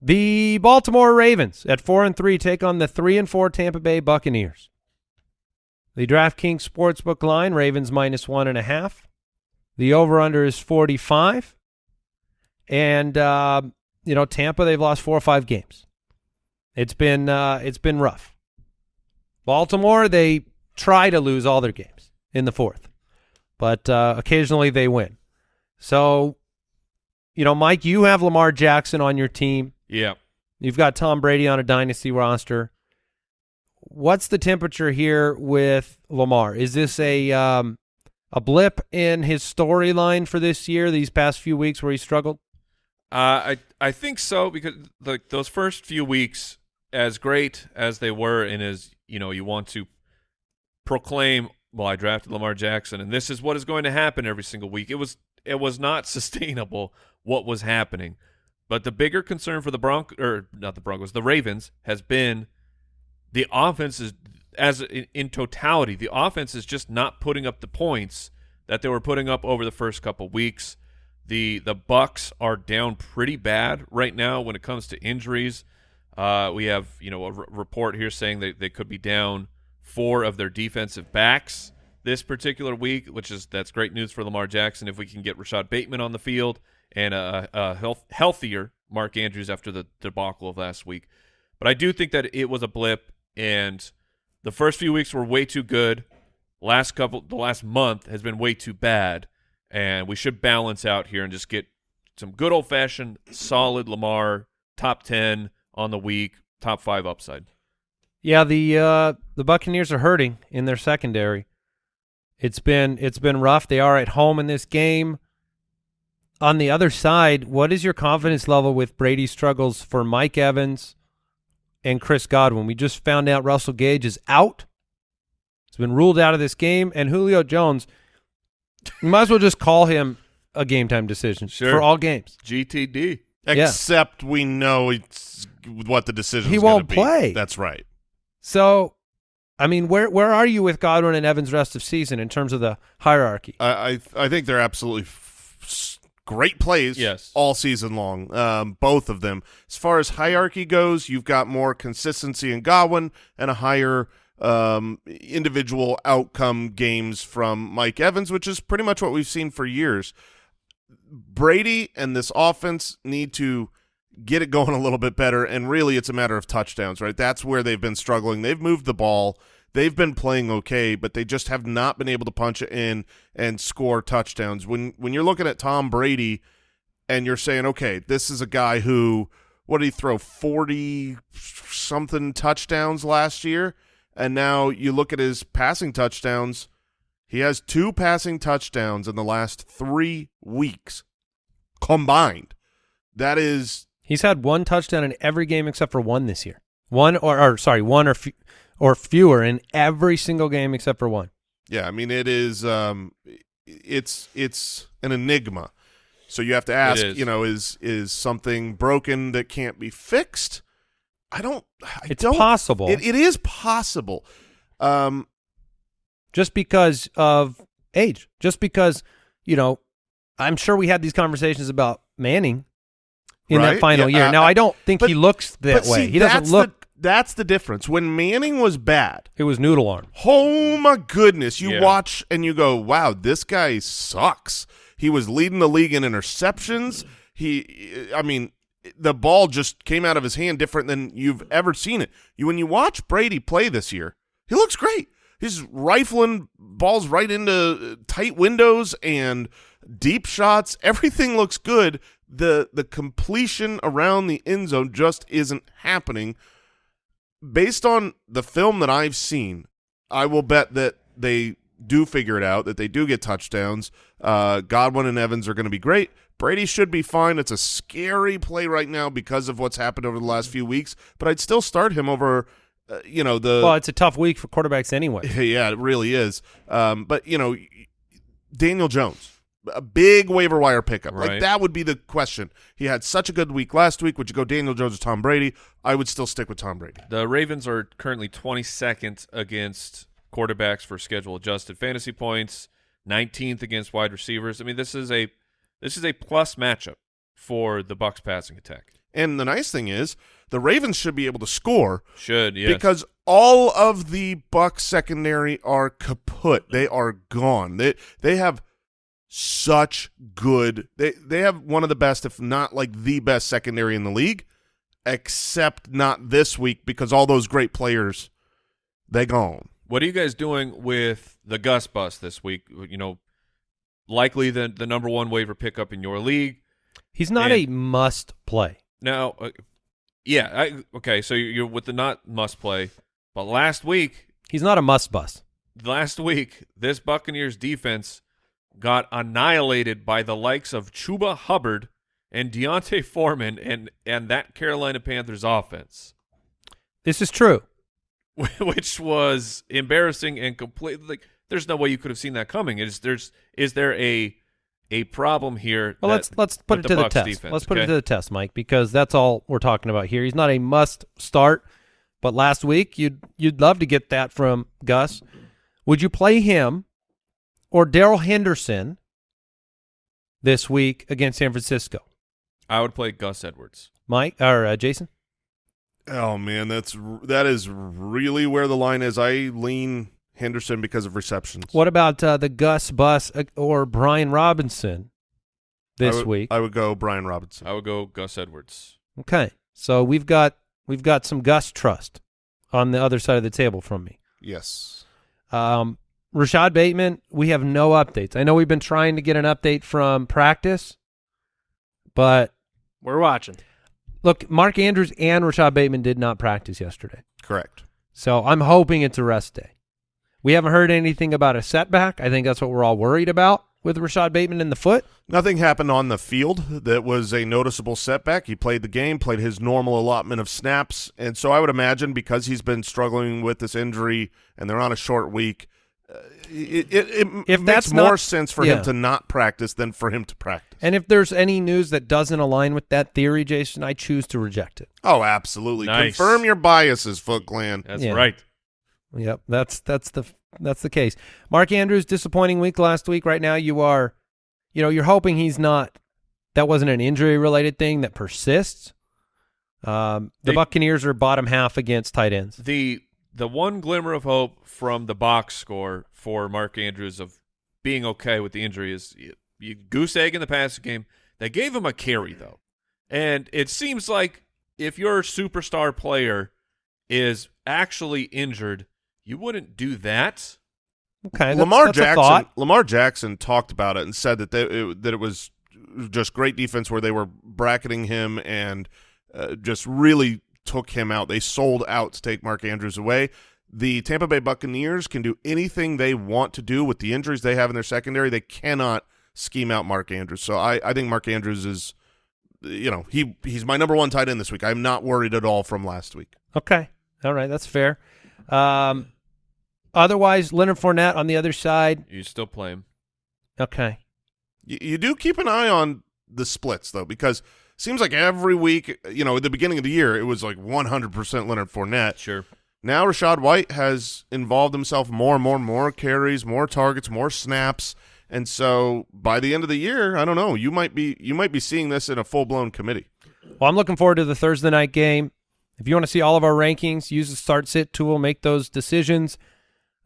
The Baltimore Ravens at four and three take on the three and four Tampa Bay Buccaneers. The DraftKings Sportsbook line, Ravens minus one and a half. The over/under is forty-five, and uh, you know Tampa they've lost four or five games. It's been uh, it's been rough. Baltimore they try to lose all their games in the fourth, but uh, occasionally they win. So you know, Mike, you have Lamar Jackson on your team. Yeah. You've got Tom Brady on a dynasty roster. What's the temperature here with Lamar? Is this a um, a blip in his storyline for this year? These past few weeks where he struggled. Uh, I I think so because like those first few weeks, as great as they were, and as you know, you want to proclaim, well, I drafted Lamar Jackson, and this is what is going to happen every single week. It was it was not sustainable what was happening, but the bigger concern for the Bronc or not the Broncos, the Ravens has been the offense is as in, in totality, the offense is just not putting up the points that they were putting up over the first couple weeks. The the Bucks are down pretty bad right now when it comes to injuries. Uh, we have you know a report here saying that they could be down four of their defensive backs this particular week, which is that's great news for Lamar Jackson if we can get Rashod Bateman on the field and a, a health, healthier Mark Andrews after the debacle of last week. But I do think that it was a blip, and the first few weeks were way too good. Last couple, the last month has been way too bad, and we should balance out here and just get some good old fashioned solid Lamar top ten on the week, top five upside. Yeah, the uh, the Buccaneers are hurting in their secondary. It's been it's been rough. They are at home in this game. On the other side, what is your confidence level with Brady's struggles for Mike Evans and Chris Godwin? We just found out Russell Gage is out. He's been ruled out of this game, and Julio Jones. You might as well just call him a game time decision Sure. for all games. GTD. Yeah. Except we know it's what the decision. He won't play. That's right. So, I mean, where where are you with Godwin and Evans rest of season in terms of the hierarchy? I I, I think they're absolutely f- s- great plays. Yes. all season long. Um, both of them. As far as hierarchy goes, you've got more consistency in Godwin and a higher um, individual outcome games from Mike Evans, which is pretty much what we've seen for years. Brady and this offense need to get it going a little bit better, and really it's a matter of touchdowns, right? That's where they've been struggling. They've moved the ball. They've been playing okay, but they just have not been able to punch it in and score touchdowns. When when you're looking at Tom Brady and you're saying, okay, this is a guy who what did he throw 40 something touchdowns last year? And now you look at his passing touchdowns, He has two passing touchdowns in the last three weeks combined. That is He's had one touchdown in every game except for one this year. One or, or sorry, one or f- or fewer in every single game except for one. Yeah, I mean it is um it's it's an enigma. So you have to ask, you know, is is something broken that can't be fixed? I don't I It's don't possible. It, it is possible. Um just because of age, just because you know, I'm sure we had these conversations about Manning in Right, that final yeah, year. uh, now, I don't think but- he looks that but way. see, he doesn't look. the, that's the difference. When Manning was bad, it was noodle arm. Oh my goodness! You Yeah. watch and you go, "Wow, this guy sucks." He was leading the league in interceptions. He, I mean, the ball just came out of his hand different than you've ever seen it. You when you watch Brady play this year, he looks great. He's rifling balls right into tight windows and deep shots. Everything looks good. The the completion around the end zone just isn't happening based on the film that I've seen, I will bet that they do figure it out, that they do get touchdowns. Uh, Godwin and Evans are going to be great. Brady should be fine. It's a scary play right now because of what's happened over the last few weeks, but I'd still start him over, uh, you know, the. well, it's a tough week for quarterbacks anyway. yeah, it really is. Um, but, you know, Daniel Jones. A big waiver wire pickup. Like that would be the question. He had such a good week last week. Would you go Daniel Jones or Tom Brady? I would still stick with Tom Brady. The Ravens are currently 22nd against quarterbacks for schedule adjusted fantasy points, 19th against wide receivers. I mean, this is a this is a plus matchup for the Bucks passing attack. And the nice thing is, the Ravens should be able to score Should yes. because all of the Bucks secondary are kaput. They are gone. They they have such good. They they have one of the best, if not like the best secondary in the league, except not this week because all those great players they gone. What are you guys doing with the Gus bus this week? You know, likely the the number one waiver pickup in your league. He's not And- a must play. Now, uh, yeah, I, okay. So you're, you're with the not must play, but last week, He's not a must bust. last week, this Buccaneers defense got annihilated by the likes of Chuba Hubbard and D'Onta Foreman and and that Carolina Panthers offense, This is true. which was embarrassing and completely. Like, there's no way you could have seen that coming. Is there's is there a a problem here? Well, let's let's put it to the Bucs test. defense, let's put it to the test, Mike, because that's all we're talking about here. He's not a must start, but last week you'd you'd love to get that from Gus. Would you play him or Darrell Henderson this week against San Francisco? I would play Gus Edwards. Mike or uh, Jason? Oh man, that's that is really where the line is. I lean Henderson because of receptions. What about uh, the Gus Bus uh, or Brian Robinson this I would, week? I would go Brian Robinson. I would go Gus Edwards. Okay, so we've got we've got some Gus trust on the other side of the table from me. yes. Um, Rashod Bateman, we have no updates. I know we've been trying to get an update from practice, but We're watching. look, Mark Andrews and Rashod Bateman did not practice yesterday. Correct. So I'm hoping it's a rest day. We haven't heard anything about a setback. I think that's what we're all worried about with Rashod Bateman in the foot. Nothing happened on the field that was a noticeable setback. He played the game, played his normal allotment of snaps, and so I would imagine because he's been struggling with this injury and they're on a short week, it, it, it If makes more not- sense for yeah. him to not practice than for him to practice. And if there's any news that doesn't align with that theory, Jason, I choose to reject it. oh, absolutely. Nice. Confirm your biases, Foot Clan. That's Yeah. right. Yep, that's that's the that's the case. Mark Andrews disappointing week last week. Right now, you are, you know, you're hoping he's not. That wasn't an injury related thing that persists. Um, the They- Buccaneers are bottom half against tight ends. The the one glimmer of hope from the box score for Mark Andrews of being okay with the injury is you, you goose egg in the passing game. They gave him a carry though, and it seems like if your superstar player is actually injured, you wouldn't do that. Okay, that's, Lamar that's a Jackson. thought. Lamar Jackson talked about it and said that they, it, that it was just great defense where they were bracketing him and uh, just really took him out. They sold out to take Mark Andrews away. the Tampa Bay Buccaneers can do anything they want to do with the injuries they have in their secondary. They cannot scheme out Mark Andrews. So I, I think Mark Andrews is, you know, he he's my number one tight end this week. I'm not worried at all from last week. Okay. All right. That's fair. Um, otherwise, Leonard Fournette on the other side. You still play him. Okay. You, you do keep an eye on the splits though, because seems like every week, you know, at the beginning of the year, it was like 100% Leonard Fournette. Sure. Now Rachaad White has involved himself more and more and more carries, more targets, more snaps. And so by the end of the year, I don't know, you might be you might be seeing this in a full-blown committee. Well, I'm looking forward to the Thursday night game. If you want to see all of our rankings, use the start sit tool, make those decisions.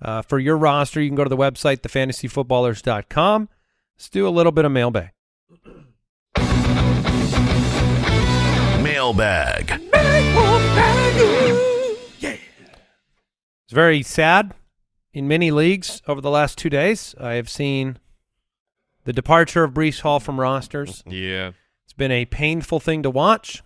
Uh, for your roster, you can go to the website, thefantasyfootballers.com. Let's do a little bit of mailbag. Mailbag. It's very sad in many leagues over the last two days. I have seen the departure of Breece Hall from rosters. Yeah. It's been a painful thing to watch.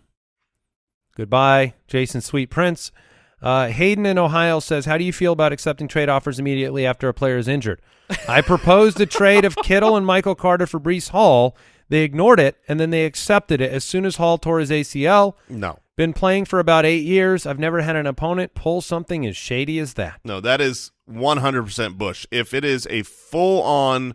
Goodbye, Jason Sweet Prince. Uh, Hayden in Ohio says, "How do you feel about accepting trade offers immediately after a player is injured?" I proposed a trade of Kittle and Michael Carter for Breece Hall. They ignored it, and then they accepted it as soon as Hall tore his ACL. No. Been playing for about eight years. I've never had an opponent pull something as shady as that. No, that is 100% Bush. If it is a full-on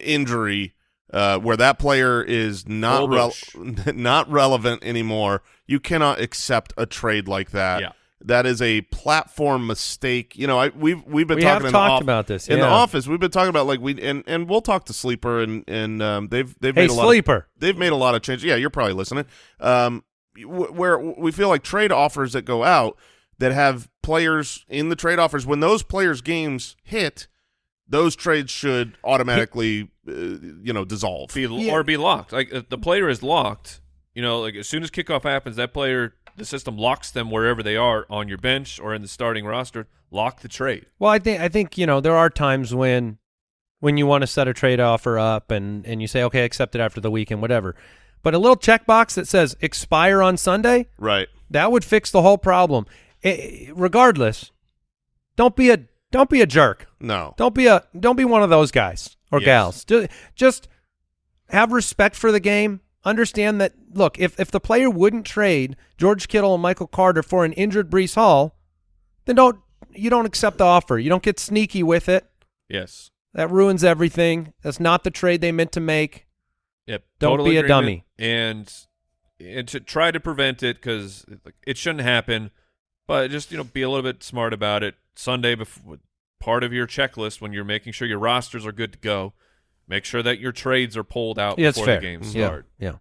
injury uh, where that player is not Full rel- Bush. not relevant anymore, you cannot accept a trade like that. Yeah. That is a platform mistake. You know, I we've we've been We talking have in talked the off- about this, in the office. We've been talking about like we and and we'll talk to Sleeper and and um, they've they've Hey, made a lot. Of, sleeper. they've made a lot of changes. Yeah, you're probably listening. Um, wh- where we feel like trade offers that go out that have players in the trade offers when those players' games hit, those trades should automatically, uh, you know, dissolve. Be, Yeah. Or be locked. Like if the player is locked, you know, like as soon as kickoff happens, that player, the system locks them wherever they are on your bench or in the starting roster. Lock the trade. Well, I think I think you know there are times when when you want to set a trade offer up and and you say okay, accept it after the weekend, whatever. But a little checkbox that says expire on Sunday Right. that would fix the whole problem. I- regardless, don't be a don't be a jerk. No. Don't be a don't be one of those guys or Yes. gals. Just, just have respect for the game. Understand that look, if if the player wouldn't trade George Kittle and Michael Carter for an injured Breece Hall, then don't you don't accept the offer. You don't get sneaky with it. Yes. That ruins everything. That's not the trade they meant to make. Yep. Don't total be a dummy. And and to try to prevent it because it shouldn't happen, but just you know be a little bit smart about it. Sunday before part of your checklist when you're making sure your rosters are good to go. Make sure that your trades are pulled out Yeah, before fair. the games Yeah, start. Yeah.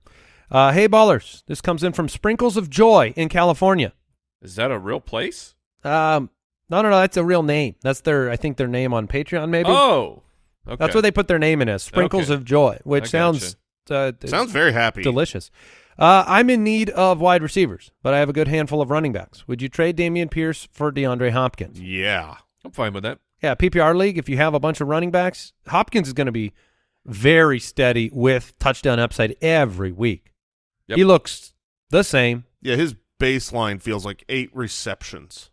Uh, hey ballers, this comes in from Sprinkles of Joy in California. Is that a real place? Um, no, no, no, that's a real name. That's their, I think, their name on Patreon. Maybe Oh, okay. that's what they put their name in as Sprinkles Okay. of Joy, which sounds uh, Sounds very happy. delicious. Uh, I'm in need of wide receivers, but I have a good handful of running backs. Would you trade Dameon Pierce for DeAndre Hopkins? Yeah. I'm fine with that. Yeah, PPR league. If you have a bunch of running backs, Hopkins is going to be very steady with touchdown upside every week. Yep. He looks the same. Yeah, his baseline feels like eight receptions.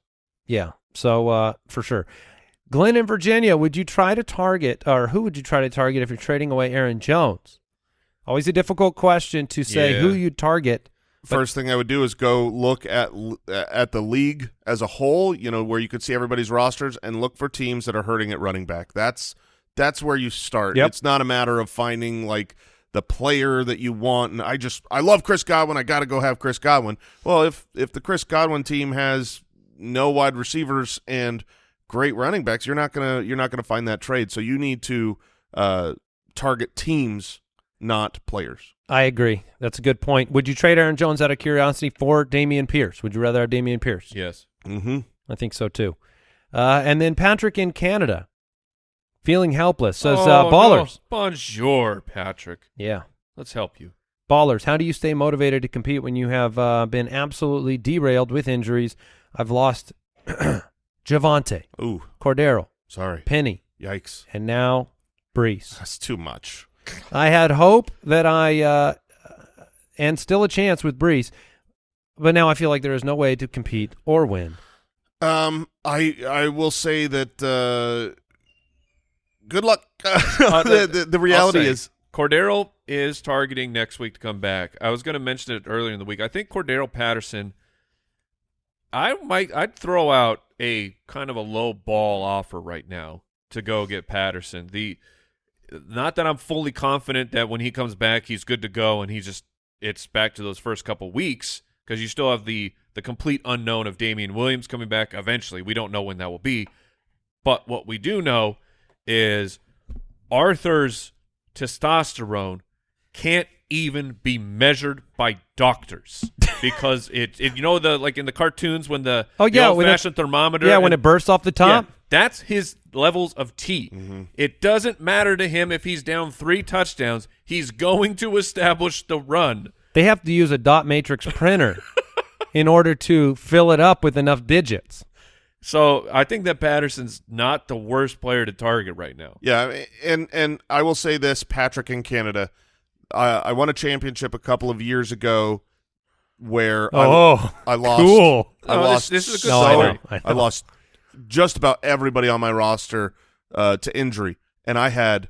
Yeah, so uh, for sure. Glenn in Virginia, would you try to target, or who would you try to target if you're trading away Aaron Jones? Always a difficult question to say Yeah. who you'd target. First thing I would do is go look at at the league as a whole, you know, where you could see everybody's rosters and look for teams that are hurting at running back. That's that's where you start. Yep. It's not a matter of finding like the player that you want and I just I love Chris Godwin, I got to go have Chris Godwin. Well, if if the Chris Godwin team has no wide receivers and great running backs, you're not going to you're not going to find that trade. So you need to uh target teams, not players. I agree. That's a good point. Would you trade Aaron Jones out of curiosity for Dameon Pierce? Would you rather have Dameon Pierce? Yes. Mhm. I think so too. Uh, and then Patrick in Canada, feeling helpless, says Oh, uh, no. ballers. Bonjour, Patrick. Yeah, Let's help you. ballers. How do you stay motivated to compete when you have uh, been absolutely derailed with injuries? I've lost Javonte, Ooh, Cordarrelle, sorry. Penny, Yikes. and now Breece. That's too much. I had hope that I uh, and still a chance with Breece, but now I feel like there is no way to compete or win. Um, I I will say that uh, good luck. Uh, the, the, the reality is Cordarrelle is targeting next week to come back. I was going to mention it earlier in the week. I think Cordarrelle Patterson. I might. I'd throw out a kind of a low ball offer right now to go get Patterson. The not that I'm fully confident that when he comes back he's good to go and he's just it's back to those first couple weeks because you still have the the complete unknown of Damien Williams coming back eventually. We don't know when that will be. But what we do know is Arthur's testosterone can't even be measured by doctors because it, it you know the like in the cartoons when the Oh, the yeah, when it- old-fashioned thermometer Yeah, when it bursts off the top. yeah, that's his levels of T. Mm-hmm. It doesn't matter to him if he's down three touchdowns. He's going to establish the run. They have to use a dot matrix printer in order to fill it up with enough digits. So I think that Patterson's not the worst player to target right now. Yeah, and and I will say this, Patrick in Canada, I I won a championship a couple of years ago, where Oh, I, I lost. cool. I No, lost. this is a good No, I know, I know. I lost just about everybody on my roster uh, to injury, and I had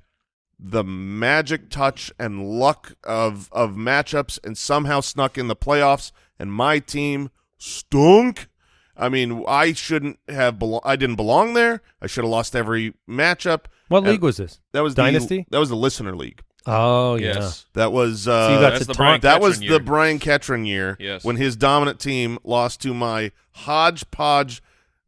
the magic touch and luck of of matchups, and somehow snuck in the playoffs, and my team stunk. I mean, I shouldn't have. Belo- I didn't belong there. I should have lost every matchup. What And league was this? That was Dynasty? The, that was the listener league. Oh, yeah. Yes. That was uh, So you got That's to the taunt. Brian that was Ketron the year. Brian Ketron year. Yes. when his dominant team lost to my hodgepodge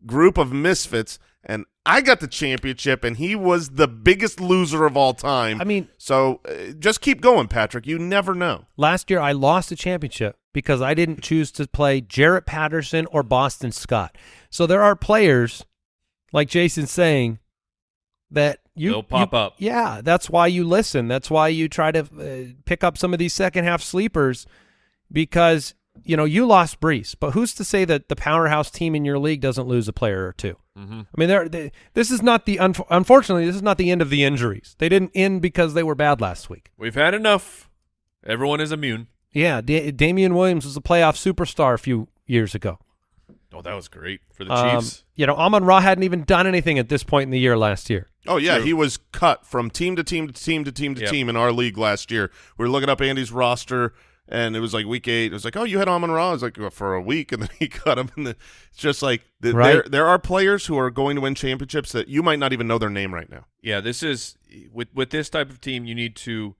group of misfits, and I got the championship, and he was the biggest loser of all time. I mean, so uh, just keep going, Patrick. You never know. last year I lost the championship because I didn't choose to play Jaret Patterson or Boston Scott. So there are players, like Jason's saying, that you They'll pop you- up. Yeah, that's why you listen. That's why you try to uh, pick up some of these second half sleepers because you know you lost Breece, but who's to say that the powerhouse team in your league doesn't lose a player or 2 Mhm. I mean, they're, they, this is not the unf- unfortunately this is not the end of the injuries. They didn't end because they were bad last week. We've had enough. Everyone is immune. Yeah, da- Damien Williams was a playoff superstar a few years ago. Oh, that was great for the Um, Chiefs. you know, Amon Ra hadn't even done anything at this point in the year last year. Oh yeah, True. he was cut from team to team to team to team to Yep. team in our league last year. We were looking up Andy's roster, and it was like week eight. It was like, oh, you had Amon Ra. I was like, well, for a week, and then he cut him. And the, it's just like the, Right. there there are players who are going to win championships that you might not even know their name right now. Yeah, this is with with this type of team. You need to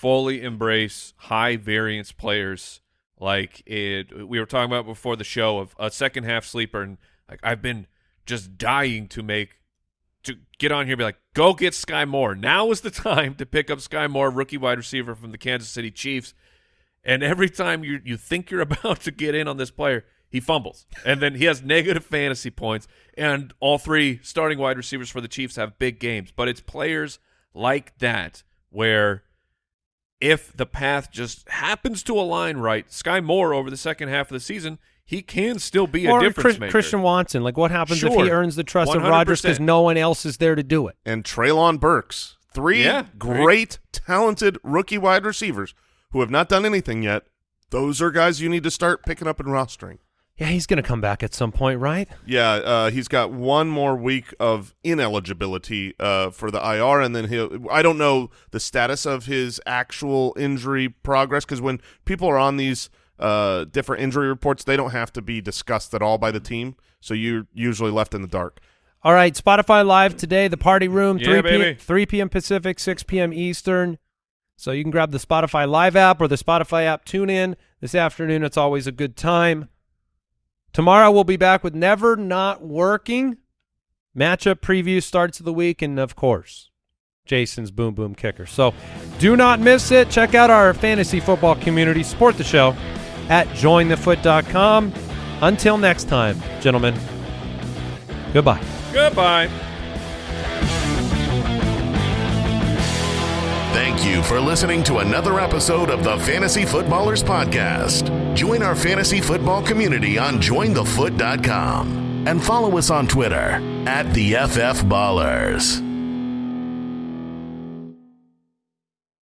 fully embrace high variance players. Like it, we were talking about before the show of a second half sleeper, and like I've been just dying to make to get on here be like, go get Sky Moore. Now is the time to pick up Sky Moore, rookie wide receiver from the Kansas City Chiefs. And every time you you think you're about to get in on this player, he fumbles, and then he has negative fantasy points. And all three starting wide receivers for the Chiefs have big games, but it's players like that where if the path just happens to align right, Sky Moore over the second half of the season, he can still be a or difference Chris- maker. Christian Watson. Like, what happens if he earns the trust of Rodgers because no one else is there to do it? and Treylon Burks. Three Yeah, great, talented rookie wide receivers who have not done anything yet. Those are guys you need to start picking up and rostering. Yeah, he's going to come back at some point, right? Yeah, uh, he's got one more week of ineligibility uh, for the IR, and then he'll. I don't know the status of his actual injury progress because when people are on these uh, different injury reports, they don't have to be discussed at all by the team, so you're usually left in the dark. All right, Spotify Live today, the party room, Yeah, 3 baby. p.m. 3 p.m. Pacific, 6 p.m. Eastern. So you can grab the Spotify Live app or the Spotify app tune in this afternoon. It's always a good time. Tomorrow we'll be back with Never Not Working. Matchup preview starts of the week, and of course, Jason's Boom Boom Kicker. So do not miss it. Check out our fantasy football community. Support the show at jointhefoot.com. Until next time, gentlemen, goodbye. Goodbye. Thank you for listening to another episode of the Fantasy Footballers Podcast. Join our fantasy football community on jointhefoot.com and follow us on Twitter at the FF Ballers.